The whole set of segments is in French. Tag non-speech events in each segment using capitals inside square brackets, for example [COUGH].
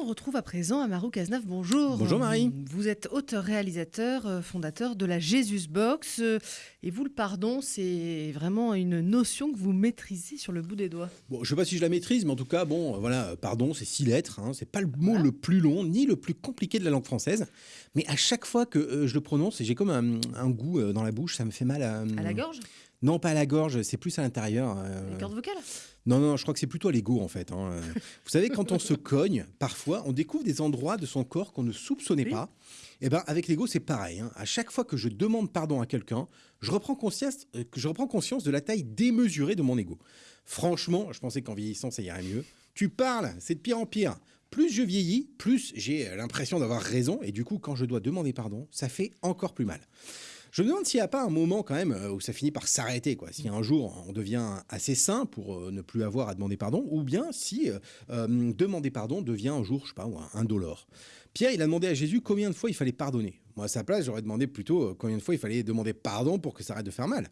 On retrouve à présent Amaru Cazenave, bonjour. Bonjour Marie. Vous êtes auteur-réalisateur, euh, fondateur de la Jesus Box. euh, Et vous, le pardon, c'est vraiment une notion que vous maîtrisez sur le bout des doigts. Bon, je sais pas si je la maîtrise, mais en tout cas, bon, euh, voilà, pardon, c'est six lettres. Hein, c'est pas le mot Voilà. le plus long ni le plus compliqué de la langue française, mais à chaque fois que euh, je le prononce, j'ai comme un, un goût euh, dans la bouche, ça me fait mal à. À la gorge? Non, pas à la gorge, c'est plus à l'intérieur. euh, Les cordes vocales? Non, non, je crois que c'est plutôt à l'ego en fait. hein. [LAUGHS] Vous savez, quand on se cogne, parfois, on découvre des endroits de son corps qu'on ne soupçonnait Oui. pas. Et ben, avec l'ego, c'est pareil. hein. À chaque fois que je demande pardon à quelqu'un, je reprends conscience, euh, je reprends conscience de la taille démesurée de mon ego. Franchement, je pensais qu'en vieillissant, ça irait mieux. Tu parles, c'est de pire en pire. Plus je vieillis, plus j'ai euh, l'impression d'avoir raison. Et du coup, quand je dois demander pardon, ça fait encore plus mal. Je me demande s'il n'y a pas un moment quand même euh, où ça finit par s'arrêter, quoi. Si un jour on devient assez sain pour euh, ne plus avoir à demander pardon, ou bien si euh, demander pardon devient un jour, je sais pas, un indolore. Pierre, il a demandé à Jésus combien de fois il fallait pardonner. Moi, à sa place, j'aurais demandé plutôt combien de fois il fallait demander pardon pour que ça arrête de faire mal.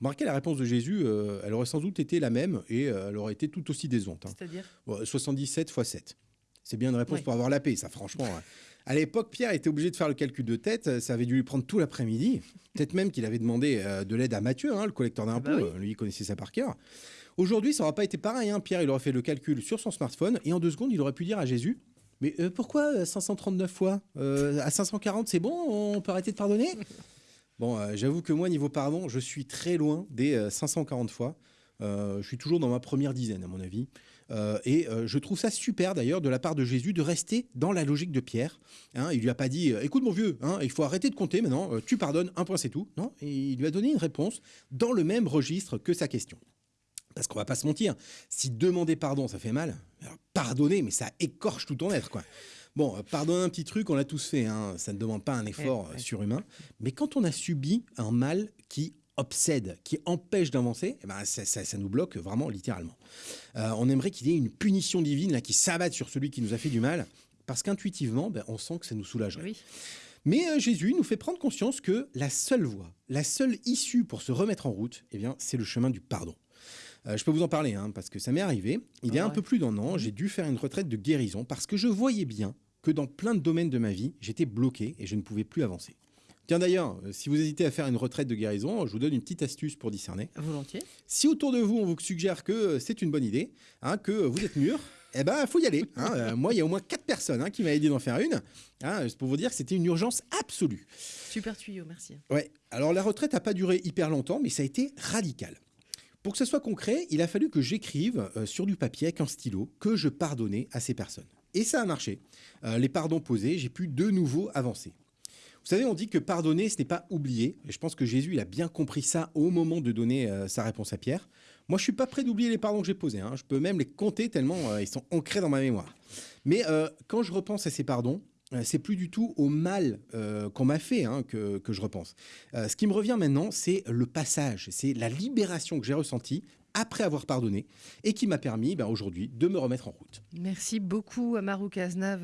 Remarquez la réponse de Jésus, euh, elle aurait sans doute été la même et euh, elle aurait été tout aussi décevante. hein. C'est-à-dire? Bon, 77 x 7. C'est bien une réponse pour avoir la paix, ça, franchement. ouais. À l'époque, Pierre était obligé de faire le calcul de tête. Ça avait dû lui prendre tout l'après-midi. Peut-être même qu'il avait demandé euh, de l'aide à Mathieu, hein, le collecteur d'impôts. bah oui. Euh, Lui, il connaissait ça par cœur. Aujourd'hui, ça n'aurait pas été pareil. hein. Pierre, il aurait fait le calcul sur son smartphone et en deux secondes, il aurait pu dire à Jésus Mais euh, pourquoi euh, 539 fois Euh, À 540, c'est bon On peut arrêter de pardonner? Bon, j'avoue que moi, niveau pardon, je suis très loin des euh, 540 fois. Je suis toujours dans ma première dizaine, à mon avis. Euh, et euh, je trouve ça super, d'ailleurs, de la part de Jésus, de rester dans la logique de Pierre. Hein, il lui a pas dit euh, Écoute, mon vieux, hein, il faut arrêter de compter maintenant, tu pardonnes, un point, c'est tout. Non, et il lui a donné une réponse dans le même registre que sa question. Parce qu'on va pas se mentir, si demander pardon, ça fait mal, alors pardonner, mais ça écorche tout ton être, quoi. Bon, pardonner un petit truc, on l'a tous fait, hein, ça ne demande pas un effort Ouais, ouais. surhumain. Mais quand on a subi un mal qui obsède, qui empêche d'avancer, eh ben, ça, ça- ça nous bloque vraiment littéralement. Euh, on aimerait qu'il y ait une punition divine là, qui s'abatte sur celui qui nous a fait du mal, parce qu'intuitivement, ben, on sent que ça nous soulagerait. Oui. Mais euh, Jésus nous fait prendre conscience que la seule voie, la seule issue pour se remettre en route, eh bien, c'est le chemin du pardon. Euh, je peux vous en parler, hein, parce que ça m'est arrivé. Il y a Ah un ouais. peu plus d'un an, j'ai dû faire une retraite de guérison parce que je voyais bien que dans plein de domaines de ma vie, j'étais bloqué et je ne pouvais plus avancer. Tiens d'ailleurs, euh, si vous hésitez à faire une retraite de guérison, je vous donne une petite astuce pour discerner. Volontiers. Si autour de vous, on vous suggère que euh, c'est une bonne idée, hein, que vous êtes mûr, eh ben, faut y aller. hein. Euh, moi, il y a au moins quatre personnes hein, qui m'ont aidé d'en faire une. Hein, c'est pour vous dire que c'était une urgence absolue. Super tuyau, merci. Ouais. Alors la retraite n'a pas duré hyper longtemps, mais ça a été radical. Pour que ce soit concret, il a fallu que j'écrive euh, sur du papier avec un stylo que je pardonnais à ces personnes. Et ça a marché. Euh, les pardons posés, j'ai pu de nouveau avancer. Vous savez, on dit que pardonner, ce n'est pas oublier. Et je pense que Jésus, il a bien compris ça au moment de donner euh, sa réponse à Pierre. Moi, je suis pas prêt d'oublier les pardons que j'ai posés. hein. Je peux même les compter tellement euh, ils sont ancrés dans ma mémoire. Mais euh, quand je repense à ces pardons, c'est plus du tout au mal qu'on m'a fait hein, que, je repense. Ce qui me revient maintenant, c'est le passage, c'est la libération que j'ai ressentie après avoir pardonné et qui m'a permis ben, aujourd'hui de me remettre en route. Merci beaucoup, Amaru Cazenave.